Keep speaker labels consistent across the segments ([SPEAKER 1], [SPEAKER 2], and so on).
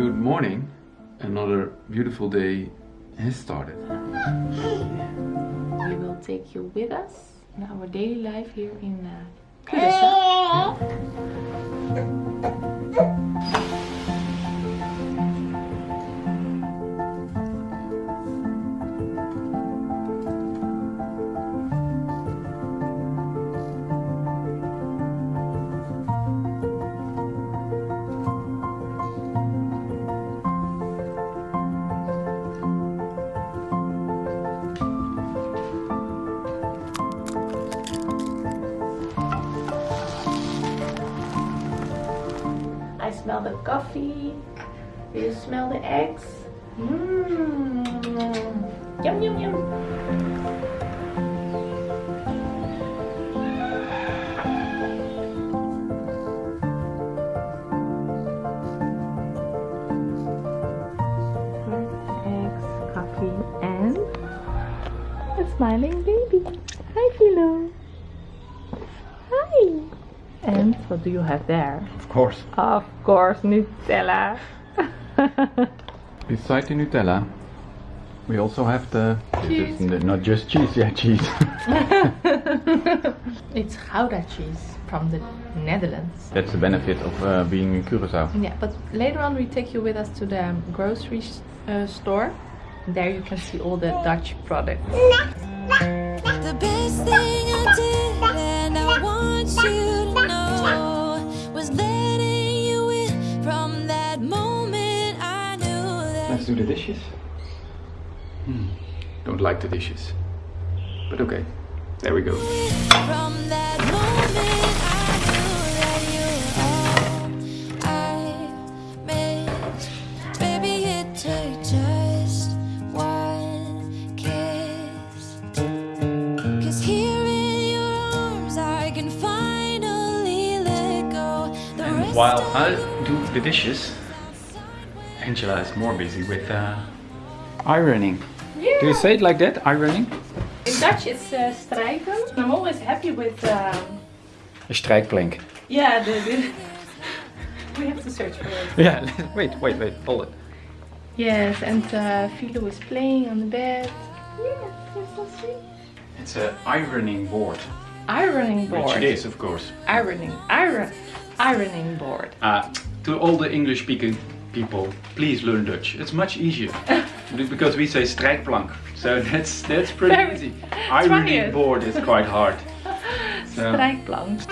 [SPEAKER 1] Good morning. Another beautiful day has started.
[SPEAKER 2] We will take you with us in our daily life here in uh, Curaçao. Smell the coffee. Do you smell the eggs? Mmm. Yum yum yum. Eggs, coffee, and a smiling baby. Hi, Philo. What do you have there?
[SPEAKER 1] Of course.
[SPEAKER 2] Of course, Nutella.
[SPEAKER 1] Beside the Nutella, we also have the...
[SPEAKER 2] Cheese.
[SPEAKER 1] This not just cheese, yeah, cheese.
[SPEAKER 2] it's Gouda cheese from the Netherlands.
[SPEAKER 1] That's the benefit of uh, being in Curaçao.
[SPEAKER 2] Yeah, but later on we take you with us to the grocery uh, store. There you can see all the Dutch products.
[SPEAKER 3] The best thing I did, and I want you
[SPEAKER 1] do the dishes. Hmm. Don't like the dishes. But okay. There we go.
[SPEAKER 3] From that moment I knew that you were all I missed. Baby, it took just one kiss. Cause here in your arms I can finally let go. The
[SPEAKER 1] And
[SPEAKER 3] rest
[SPEAKER 1] while I do the dishes, Angela is more busy with uh, ironing. Do you say it like that? Ironing?
[SPEAKER 2] In Dutch it's uh, strijken. I'm always happy with... Um,
[SPEAKER 1] A strijkplank.
[SPEAKER 2] yeah, the, the we have to search for it.
[SPEAKER 1] Yeah, wait, wait, wait, hold it.
[SPEAKER 2] Yes, and uh, Philo is playing on the bed. Yes, you're so sweet.
[SPEAKER 1] It's an ironing board.
[SPEAKER 2] Ironing board.
[SPEAKER 1] Which it is, of course.
[SPEAKER 2] Ironing, iron, ironing board.
[SPEAKER 1] Uh, to all the English speaking people, please learn Dutch. It's much easier. because we say strijkplank. So that's that's pretty
[SPEAKER 2] Very-
[SPEAKER 1] easy. Ironing
[SPEAKER 2] it.
[SPEAKER 1] board is quite hard. So,
[SPEAKER 2] Strijkplank.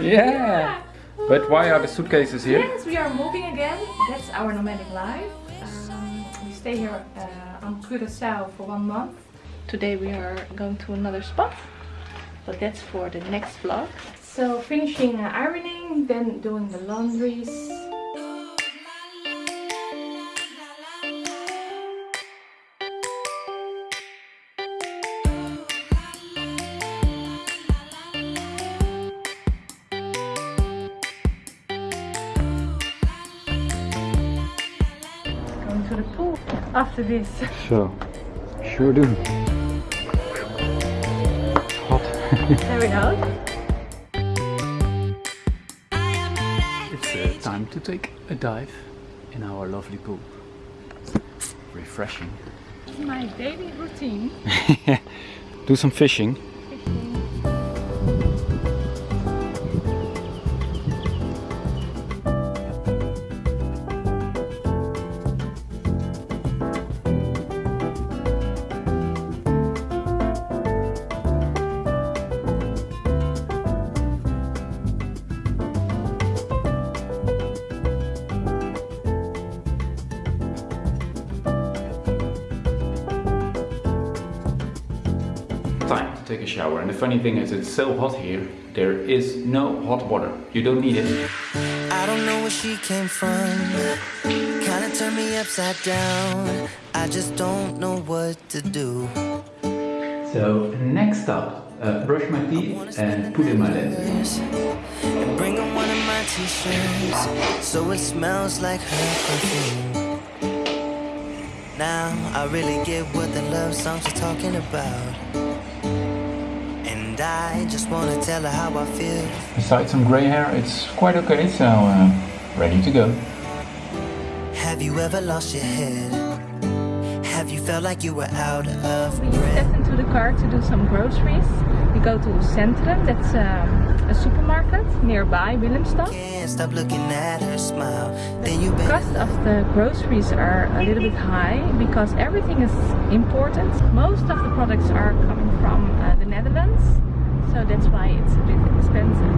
[SPEAKER 1] yeah. But why are the suitcases here?
[SPEAKER 2] Yes, we are moving again. That's our nomadic life. Um, we stay here uh, on Curaçao for one month. Today we are going to another spot, but that's for the next vlog. So finishing uh, ironing, then doing the laundries. After this.
[SPEAKER 1] So, sure do. Hot.
[SPEAKER 2] There we go.
[SPEAKER 1] It's uh, time to take a dive in our lovely pool. Refreshing.
[SPEAKER 2] My daily routine.
[SPEAKER 1] Do some fishing. Take a shower. And the funny thing is, it's so hot here, there is no hot water. You don't need it.
[SPEAKER 4] I don't know where she came from. Kinda turned me upside down. I just don't know what to do.
[SPEAKER 1] So, next up, uh, brush my teeth and put in my lenses.
[SPEAKER 4] And bring her one of my t-shirts so it smells like her perfume. Now I really get what the love songs are talking about. And I just wanna tell her how I feel.
[SPEAKER 1] Besides some grey hair, it's quite okay, so uh, ready to go.
[SPEAKER 4] Have you ever lost your head? Have you felt like you were out of
[SPEAKER 2] We
[SPEAKER 4] breath?
[SPEAKER 2] step into the car to do some groceries. We go to Centrum, that's um, a supermarket nearby Willemstad.
[SPEAKER 4] Can't stop looking at her smile. Then you
[SPEAKER 2] The cost of the groceries are a little bit high because everything is important. Most of the products are coming from uh, the Netherlands, so that's why it's a bit expensive.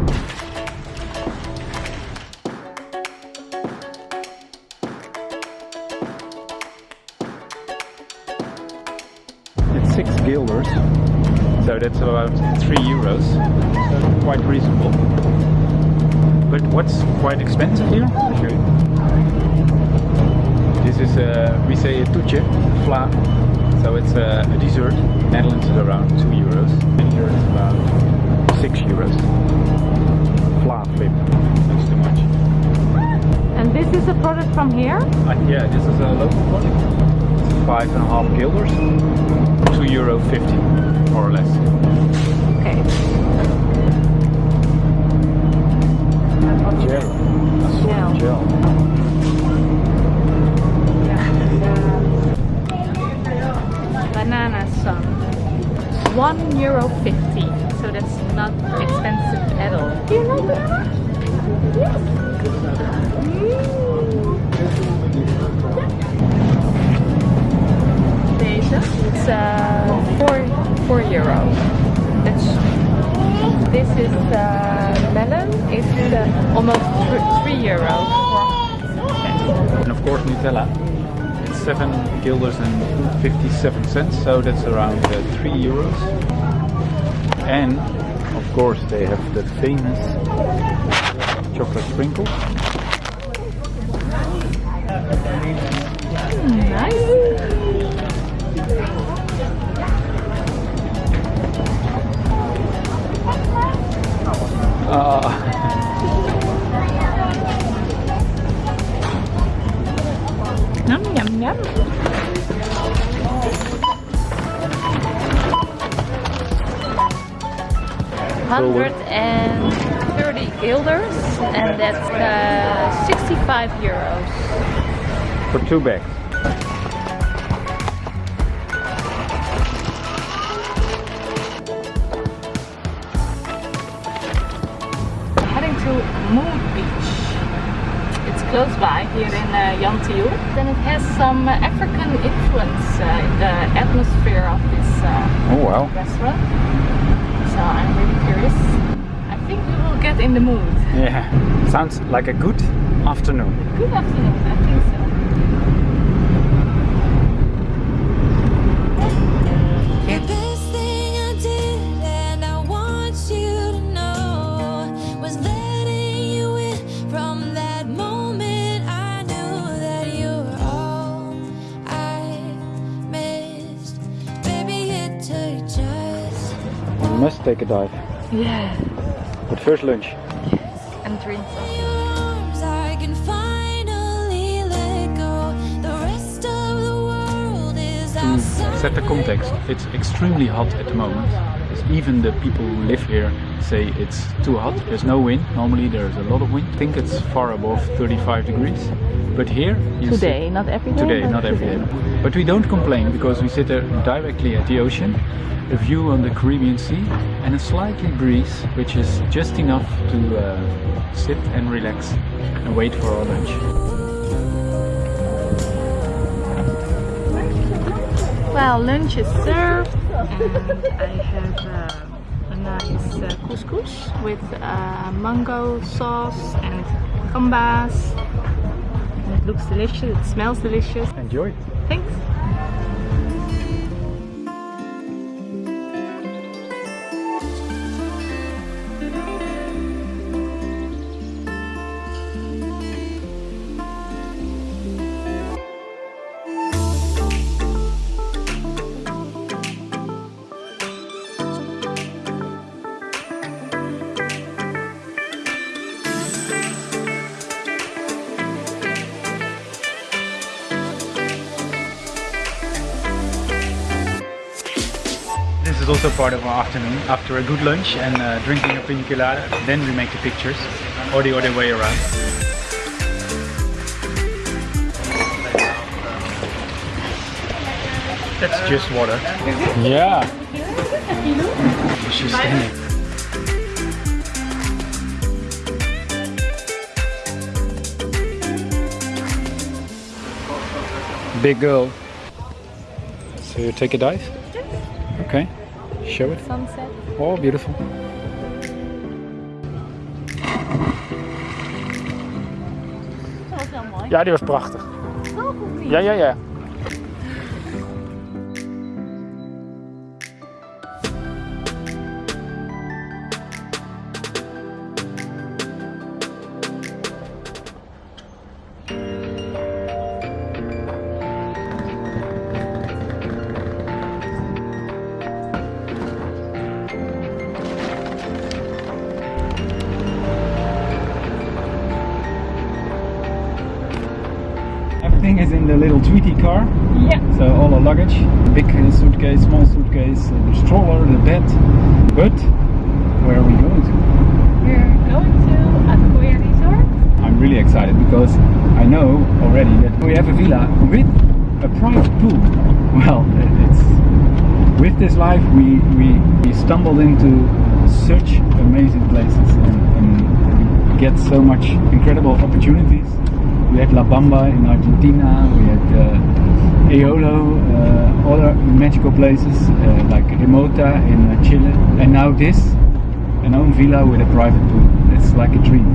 [SPEAKER 1] It's six guilders, so that's about three euros. So quite reasonable. But what's quite expensive here? I'll show you. This is uh, we say a toetje, vla. So it's a, a dessert. Netherlands is around two euros, and here it's about six euros. Vla flip. That's too much.
[SPEAKER 2] And this is a product from here.
[SPEAKER 1] Uh, yeah, this is a local product. It's five and a half guilders, two euro fifty, more or less.
[SPEAKER 2] Okay.
[SPEAKER 1] Gel.
[SPEAKER 2] Gel.
[SPEAKER 1] gel.
[SPEAKER 2] 1 euro 50 so that's not expensive at all. Do you yes. It's uh, 4, 4 euro. That's this is the melon. It's uh, almost 3 euro.
[SPEAKER 1] And of course Nutella. It's seven guilders and 57 cents, so that's around uh, three euros. And of course they have the famous chocolate sprinkle.
[SPEAKER 2] Thirty and that's uh, sixty-five euros.
[SPEAKER 1] for two bags.
[SPEAKER 2] Heading to Mood Beach. It's close by here in uh, Jan Thiel. Then it has some uh, African influence uh, in the atmosphere of this uh,
[SPEAKER 1] Oh wow.
[SPEAKER 2] restaurant. So I'm really curious. I think we will get in the mood.
[SPEAKER 1] Yeah, sounds like a good afternoon.
[SPEAKER 2] Good afternoon, I think so.
[SPEAKER 3] The best thing I did, and I want you to know, was letting you in from that moment. I knew that you were all I missed. Baby, it took just
[SPEAKER 1] We must take a dive.
[SPEAKER 2] Yeah.
[SPEAKER 1] But first lunch.
[SPEAKER 2] Yes, And drink some.
[SPEAKER 3] your arms. I can finally let go. The rest of the world is hmm, outside.
[SPEAKER 1] Set the context. It's extremely hot at the moment. Even the people who live here say it's too hot. There's no wind. Normally there's a lot of wind. I think it's far above 35 degrees. But here you
[SPEAKER 2] Today,
[SPEAKER 1] sit-
[SPEAKER 2] not every day.
[SPEAKER 1] Today, not every
[SPEAKER 2] today.
[SPEAKER 1] day. But we don't complain because we sit there directly at the ocean, a view on the Caribbean Sea, and a slightly breeze, which is just enough to uh, sit and relax and wait for our lunch.
[SPEAKER 2] Well, lunch is served, and I have uh, a nice uh, couscous with uh, mango sauce and gambas. It looks delicious, it smells delicious.
[SPEAKER 1] Enjoy.
[SPEAKER 2] Thanks.
[SPEAKER 1] is also part of our afternoon. After a good lunch and uh, drinking a pina colada, then we make the pictures, or the other way around. That's just water. Yeah. She's standing. Big girl. So you take a dive? Okay. Show it.
[SPEAKER 2] Sunset.
[SPEAKER 1] Oh, beautiful.
[SPEAKER 2] Dat was wel mooi.
[SPEAKER 1] Ja, die was prachtig.
[SPEAKER 2] Niet?
[SPEAKER 1] Ja, ja, ja. Little Tweety car.
[SPEAKER 2] Ja.
[SPEAKER 1] So all our luggage, big suitcase, small suitcase, uh, the stroller, the bed. But where are we going to?
[SPEAKER 2] We're going to Acoya Resort.
[SPEAKER 1] I'm really excited because I know already that we have a villa with a private pool. Well, it's with this life we, we, we stumbled into such amazing places and, and get so much incredible opportunities. We had La Bamba in Argentina, we had uh, Aolo, uh, other magical places uh, like Remota in uh, Chile, and now this, an own villa with a private pool. It's like a dream.